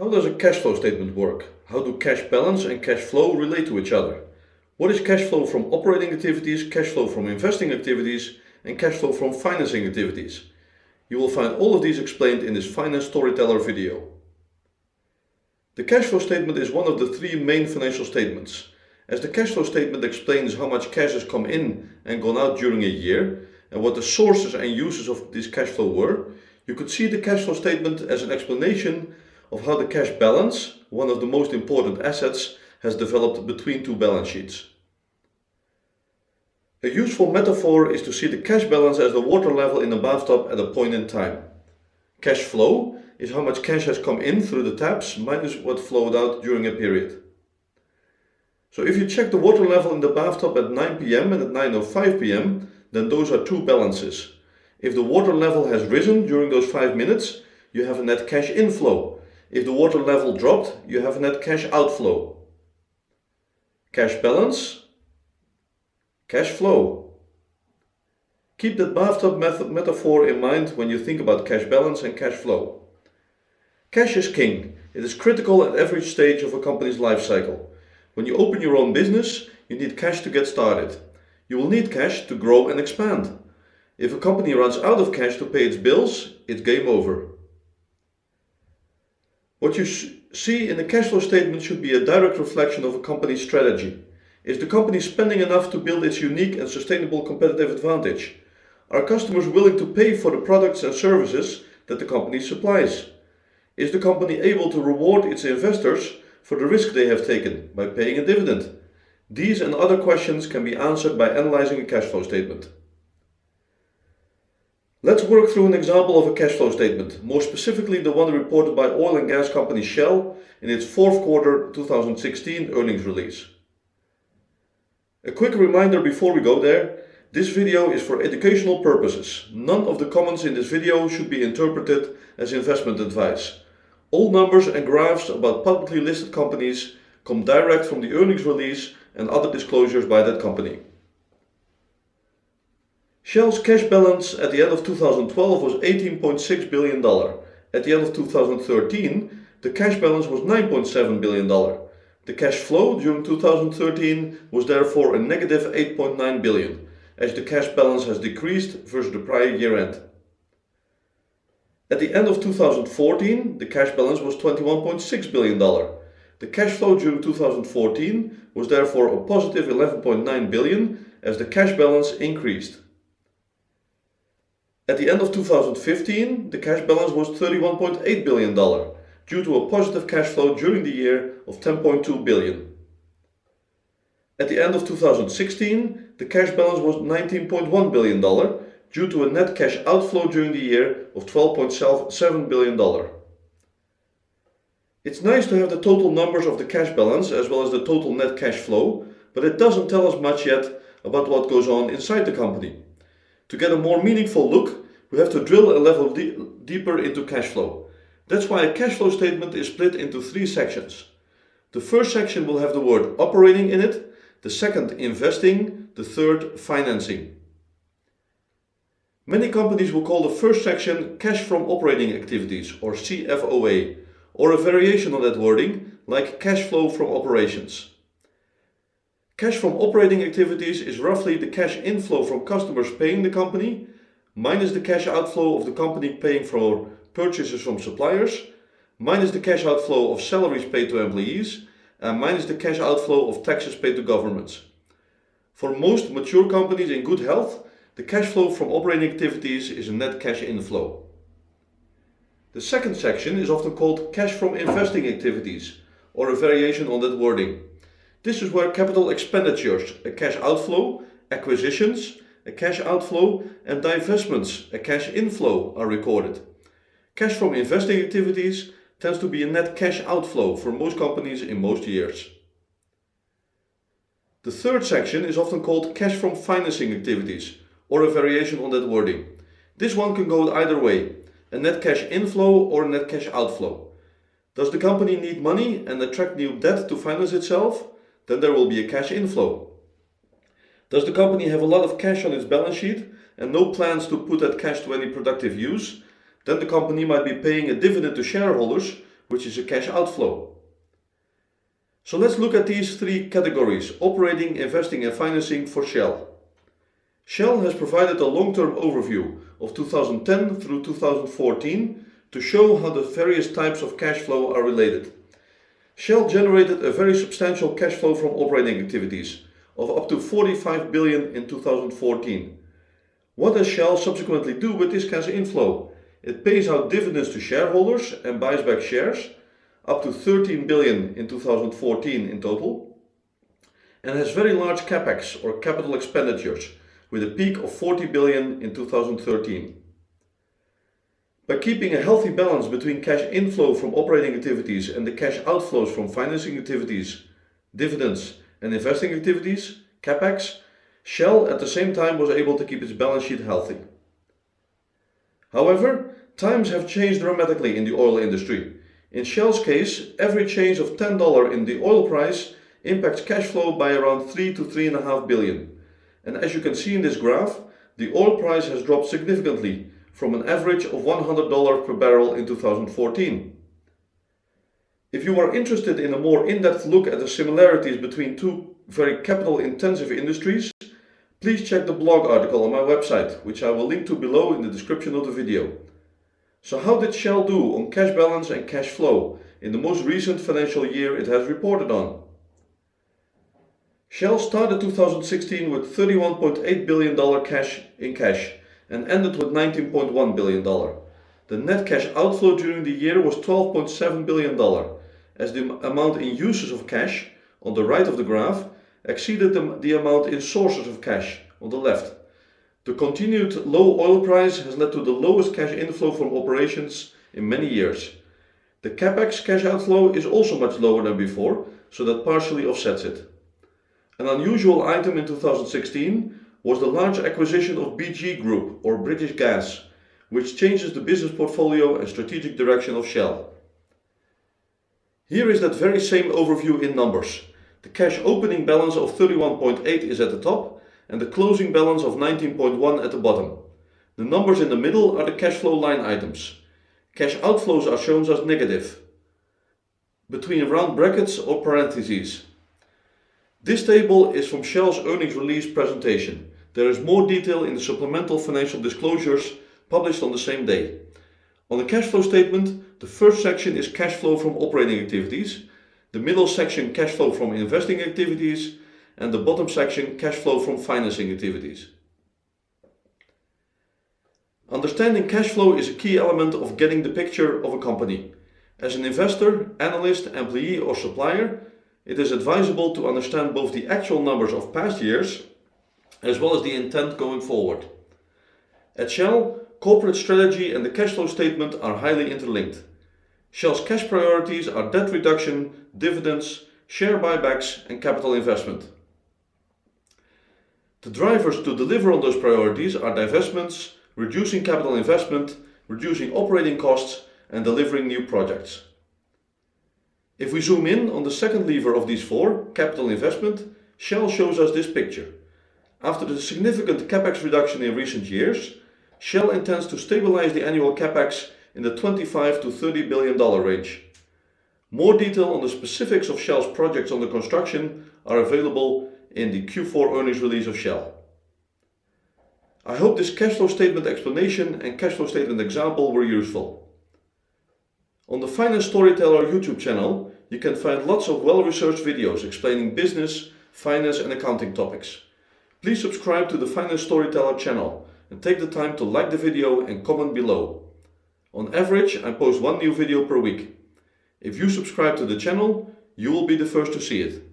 How does a cash flow statement work? How do cash balance and cash flow relate to each other? What is cash flow from operating activities, cash flow from investing activities, and cash flow from financing activities? You will find all of these explained in this Finance Storyteller video. The cash flow statement is one of the three main financial statements. As the cash flow statement explains how much cash has come in and gone out during a year, and what the sources and uses of this cash flow were, you could see the cash flow statement as an explanation of how the cash balance, one of the most important assets, has developed between two balance sheets. A useful metaphor is to see the cash balance as the water level in a bathtub at a point in time. Cash flow is how much cash has come in through the taps minus what flowed out during a period. So if you check the water level in the bathtub at 9 pm and at 9.05 pm, then those are two balances. If the water level has risen during those 5 minutes, you have a net cash inflow. If the water level dropped, you have a net cash outflow. Cash balance, cash flow. Keep that bathtub metaphor in mind when you think about cash balance and cash flow. Cash is king. It is critical at every stage of a company's life cycle. When you open your own business, you need cash to get started. You will need cash to grow and expand. If a company runs out of cash to pay its bills, it's game over. What you see in the cash flow statement should be a direct reflection of a company's strategy. Is the company spending enough to build its unique and sustainable competitive advantage? Are customers willing to pay for the products and services that the company supplies? Is the company able to reward its investors for the risk they have taken by paying a dividend? These and other questions can be answered by analyzing a cash flow statement. Let's work through an example of a cash flow statement, more specifically the one reported by oil and gas company Shell in its fourth quarter 2016 earnings release. A quick reminder before we go there, this video is for educational purposes. None of the comments in this video should be interpreted as investment advice. All numbers and graphs about publicly listed companies come direct from the earnings release and other disclosures by that company. Shell's cash balance at the end of 2012 was $18.6 billion. At the end of 2013, the cash balance was $9.7 billion. The cash flow during 2013 was therefore a negative 8.9 billion, as the cash balance has decreased versus the prior year end. At the end of 2014, the cash balance was $21.6 billion. The cash flow during 2014 was therefore a positive 11.9 billion as the cash balance increased. At the end of 2015, the cash balance was $31.8 billion due to a positive cash flow during the year of 10.2 billion. At the end of 2016, the cash balance was $19.1 billion due to a net cash outflow during the year of $12.7 billion. It's nice to have the total numbers of the cash balance as well as the total net cash flow, but it doesn't tell us much yet about what goes on inside the company. To get a more meaningful look, we have to drill a level de deeper into cash flow. That's why a cash flow statement is split into three sections. The first section will have the word operating in it, the second investing, the third financing. Many companies will call the first section cash from operating activities or CFOA or a variation on that wording like cash flow from operations. Cash from operating activities is roughly the cash inflow from customers paying the company minus the cash outflow of the company paying for purchases from suppliers minus the cash outflow of salaries paid to employees and minus the cash outflow of taxes paid to governments. For most mature companies in good health, the cash flow from operating activities is a net cash inflow. The second section is often called cash from investing activities or a variation on that wording. This is where capital expenditures, a cash outflow, acquisitions, a cash outflow and divestments, a cash inflow are recorded. Cash from investing activities tends to be a net cash outflow for most companies in most years. The third section is often called cash from financing activities or a variation on that wording. This one can go either way, a net cash inflow or a net cash outflow. Does the company need money and attract new debt to finance itself? Then there will be a cash inflow. Does the company have a lot of cash on its balance sheet and no plans to put that cash to any productive use? Then the company might be paying a dividend to shareholders, which is a cash outflow. So let's look at these three categories, operating, investing and financing for Shell. Shell has provided a long-term overview of 2010 through 2014 to show how the various types of cash flow are related. Shell generated a very substantial cash flow from operating activities of up to 45 billion in 2014. What does Shell subsequently do with this cash inflow? It pays out dividends to shareholders and buys back shares, up to 13 billion in 2014 in total, and has very large capex or capital expenditures with a peak of 40 billion in 2013. By keeping a healthy balance between cash inflow from operating activities and the cash outflows from financing activities, dividends and investing activities, capex, Shell at the same time was able to keep its balance sheet healthy. However, times have changed dramatically in the oil industry. In Shell's case, every change of $10 in the oil price impacts cash flow by around 3 to 3.5 billion. And as you can see in this graph, the oil price has dropped significantly from an average of $100 per barrel in 2014. If you are interested in a more in-depth look at the similarities between two very capital-intensive industries, please check the blog article on my website, which I will link to below in the description of the video. So how did Shell do on cash balance and cash flow in the most recent financial year it has reported on? Shell started 2016 with $31.8 billion cash in cash and ended with $19.1 billion. The net cash outflow during the year was $12.7 billion, as the amount in uses of cash, on the right of the graph, exceeded the, the amount in sources of cash, on the left. The continued low oil price has led to the lowest cash inflow from operations in many years. The capex cash outflow is also much lower than before, so that partially offsets it. An unusual item in 2016 was the large acquisition of BG Group or British Gas, which changes the business portfolio and strategic direction of Shell. Here is that very same overview in numbers. The cash opening balance of 31.8 is at the top and the closing balance of 19.1 at the bottom. The numbers in the middle are the cash flow line items. Cash outflows are shown as negative, between round brackets or parentheses. This table is from Shell's earnings release presentation. There is more detail in the supplemental financial disclosures published on the same day. On the cash flow statement, the first section is cash flow from operating activities, the middle section cash flow from investing activities, and the bottom section cash flow from financing activities. Understanding cash flow is a key element of getting the picture of a company. As an investor, analyst, employee or supplier, it is advisable to understand both the actual numbers of past years as well as the intent going forward. At Shell, corporate strategy and the cash flow statement are highly interlinked. Shell's cash priorities are debt reduction, dividends, share buybacks and capital investment. The drivers to deliver on those priorities are divestments, reducing capital investment, reducing operating costs and delivering new projects. If we zoom in on the second lever of these four, capital investment, Shell shows us this picture. After the significant capex reduction in recent years, Shell intends to stabilize the annual capex in the 25 to 30 billion dollar range. More detail on the specifics of Shell's projects under construction are available in the Q4 earnings release of Shell. I hope this cash flow statement explanation and cash flow statement example were useful. On the Finance Storyteller YouTube channel, you can find lots of well-researched videos explaining business, finance and accounting topics. Please subscribe to the Finance Storyteller channel and take the time to like the video and comment below. On average, I post one new video per week. If you subscribe to the channel, you will be the first to see it.